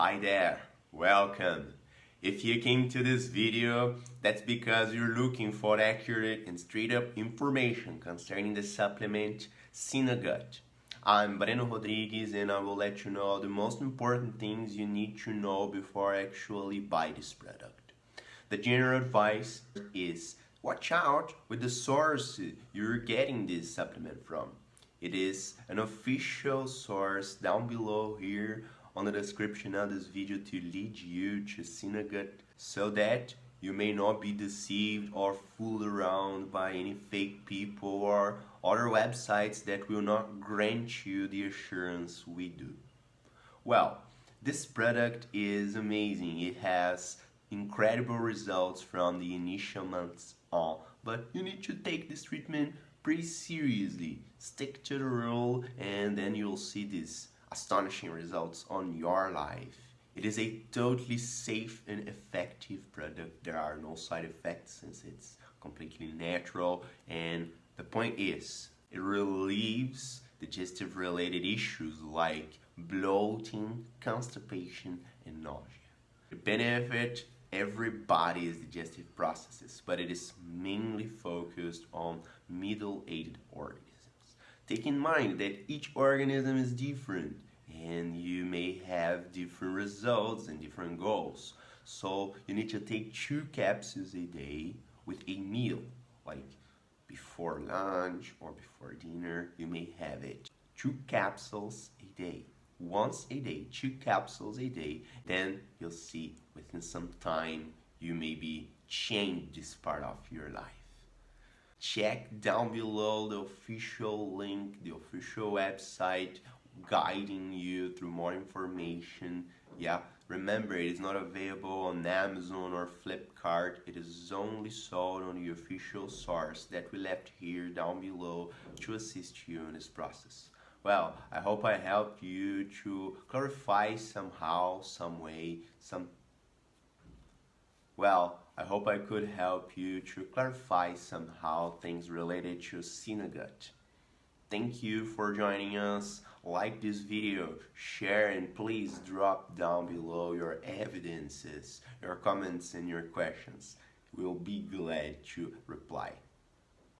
Hi there, welcome. If you came to this video, that's because you're looking for accurate and straight up information concerning the supplement SynoGut. I'm Breno Rodrigues and I will let you know the most important things you need to know before actually buy this product. The general advice is watch out with the source you're getting this supplement from. It is an official source down below here on the description of this video to lead you to SynoGut so that you may not be deceived or fooled around by any fake people or other websites that will not grant you the assurance we do. Well, this product is amazing. It has incredible results from the initial months on, but you need to take this treatment pretty seriously. Stick to the rule and then you'll see these astonishing results on your life. It is a totally safe and effective product. There are no side effects since it's completely natural and the point is it relieves digestive related issues like bloating, constipation and nausea. The benefit everybody's digestive processes, but it is mainly focused on middle-aged organisms. Take in mind that each organism is different and you may have different results and different goals. So you need to take two capsules a day with a meal, like before lunch or before dinner, you may have it. Two capsules a day once a day, two capsules a day, then you'll see within some time you maybe change this part of your life. Check down below the official link, the official website guiding you through more information. Yeah, remember it is not available on Amazon or Flipkart. It is only sold on the official source that we left here down below to assist you in this process. Well, I hope I helped you to clarify somehow, some way, some... Well, I hope I could help you to clarify somehow things related to SynoGut. Thank you for joining us. Like this video, share and please drop down below your evidences, your comments and your questions. We'll be glad to reply.